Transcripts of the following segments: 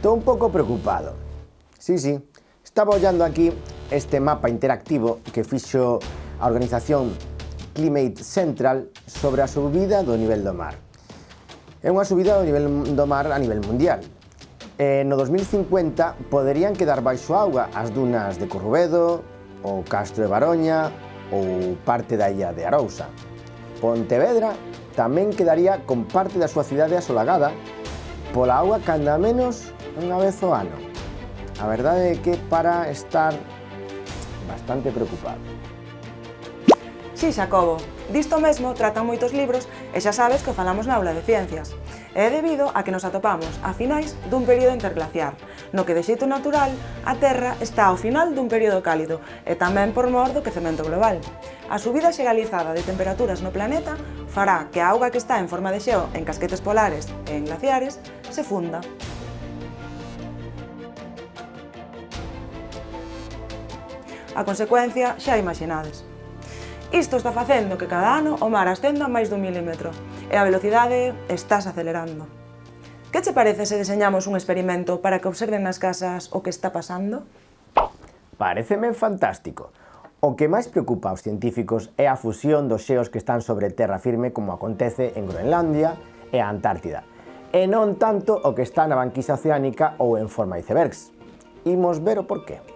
Estou un pouco preocupado. Sí, sí, estaba ollando aquí este mapa interactivo que fixo a organización Climate Central sobre a subida do nivel do mar. É unha subida do nivel do mar a nivel mundial. E no 2050 poderían quedar baixo auga as dunas de Corrubedo, o Castro de Baroña ou parte da illa de Arousa. Pontevedra tamén quedaría con parte da súa cidade asolagada pola auga canda menos unha vez o ano. A verdade é que para estar bastante preocupado. Si, sí, Xacobo, disto mesmo tratan moitos libros e xa sabes que falamos na aula de ciencias. É debido a que nos atopamos a finais dun período interglaciar, no que de xeito natural a Terra está ao final dun período cálido e tamén por mor do quecemento global. A subida xeralizada de temperaturas no planeta fará que a auga que está en forma de xeo en casquetes polares e en glaciares se funda. A consecuencia xa imaginades. Isto está facendo que cada ano o mar ascenda máis dun milímetro e a velocidade estás acelerando. Que che parece se deseñamos un experimento para que observen nas casas o que está pasando? Pareceme fantástico. O que máis preocupa aos científicos é a fusión dos xeos que están sobre terra firme como acontece en Groenlandia e a Antártida, e non tanto o que está na banquisa oceánica ou en forma de icebergs. Imos ver o porqué.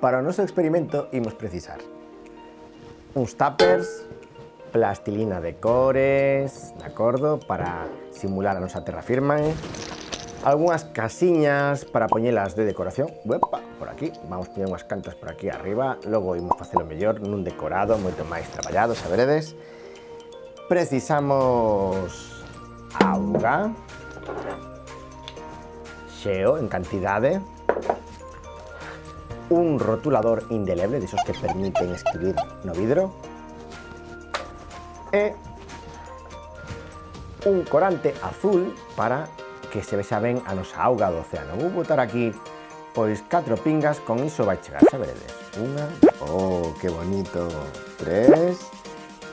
Para o noso experimento imos precisar uns tuppers, plastilina de cores, de acordo, para simular a nosa terra firme, algunhas casiñas para poñelas de decoración, Uepa, por aquí, vamos poñer unhas cantas por aquí arriba, logo imos facelo mellor nun decorado moito máis traballado, xa veredes. Precisamos auga, xeo en cantidade, un rotulador indeleble, de esos que permiten escribir no vidro, e un corante azul para que se vexa ben a nosa auga do océano. Vou botar aquí pois 4 pingas, con iso vai chegar, xa veredes. Unha, oh, que bonito, tres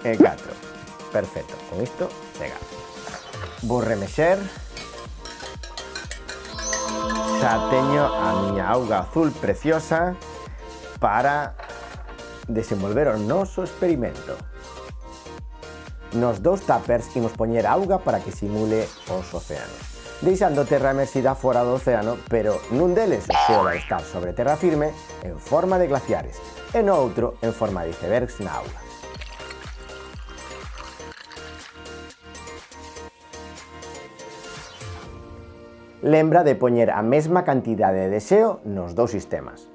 e 4. Perfecto, con isto chega. Vou remexer xa teño a miña auga azul preciosa para desenvolver o noso experimento. Nos dous tuppers imos poñer auga para que simule os océanos, deixando terra emerxida fora do océano, pero nun deles xeola estar sobre terra firme en forma de glaciares e no outro en forma de icebergs na auga. lembra de poñer a mesma cantidade de deseo nos dous sistemas.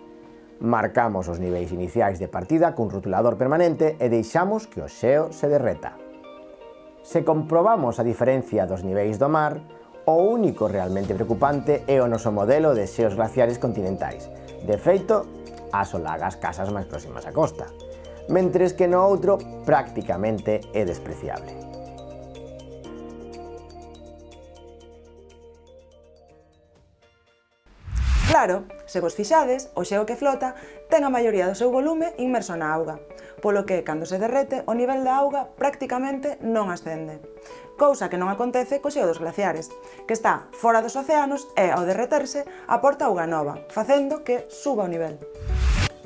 Marcamos os niveis iniciais de partida cun rotulador permanente e deixamos que o xeo se derreta. Se comprobamos a diferencia dos niveis do mar, o único realmente preocupante é o noso modelo de xeos glaciares continentais, de feito, asolaga as casas máis próximas á costa, mentres que no outro prácticamente é despreciable. Claro, se vos fixades, o xeo que flota ten a maioría do seu volume inmerso na auga, polo que, cando se derrete, o nivel da auga prácticamente non ascende. Cousa que non acontece co xeo dos glaciares, que está fora dos océanos e, ao derreterse, aporta auga nova, facendo que suba o nivel.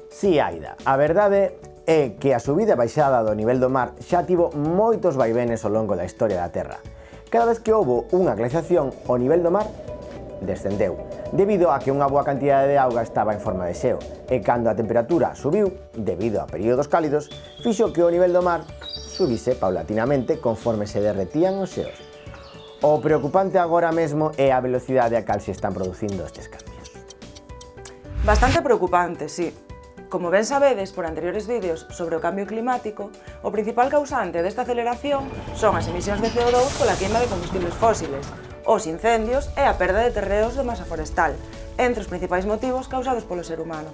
Si, sí, Aida, a verdade é que a subida e baixada do nivel do mar xa tivo moitos vaivenes ao longo da historia da Terra. Cada vez que houbo unha glaciación, o nivel do mar descendeu debido a que unha boa cantidade de auga estaba en forma de xeo, e cando a temperatura subiu, debido a períodos cálidos, fixo que o nivel do mar subise paulatinamente conforme se derretían os xeos. O preocupante agora mesmo é a velocidade a cal se están producindo estes cambios. Bastante preocupante, sí. Como ben sabedes por anteriores vídeos sobre o cambio climático, o principal causante desta aceleración son as emisións de CO2 pola queima de combustibles fósiles, os incendios e a perda de terreos de masa forestal, entre os principais motivos causados polo ser humano.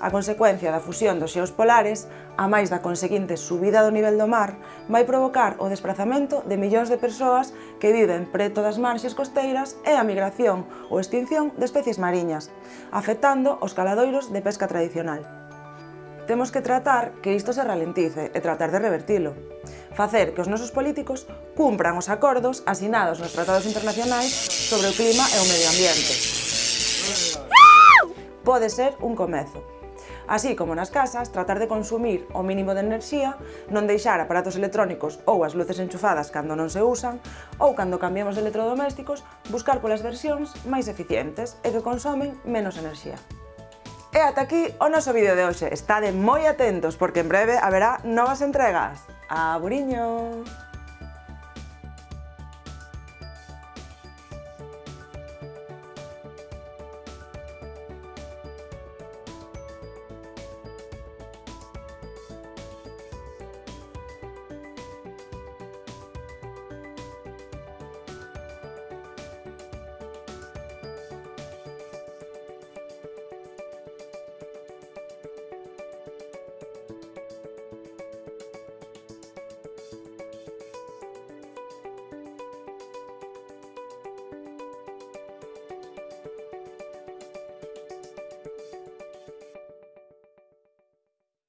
A consecuencia da fusión dos xeos polares, a máis da conseguinte subida do nivel do mar, vai provocar o desplazamento de millóns de persoas que viven preto das marxes costeiras e a migración ou extinción de especies mariñas, afectando os caladoiros de pesca tradicional. Temos que tratar que isto se ralentice e tratar de revertilo. Facer que os nosos políticos cumpran os acordos asinados nos tratados internacionais sobre o clima e o medio ambiente. Pode ser un comezo. Así como nas casas, tratar de consumir o mínimo de enerxía, non deixar aparatos electrónicos ou as luces enchufadas cando non se usan, ou cando cambiamos de electrodomésticos, buscar polas versións máis eficientes e que consomen menos enerxía. E ata aquí o noso vídeo de hoxe. Estade moi atentos porque en breve haberá novas entregas. Aburiño!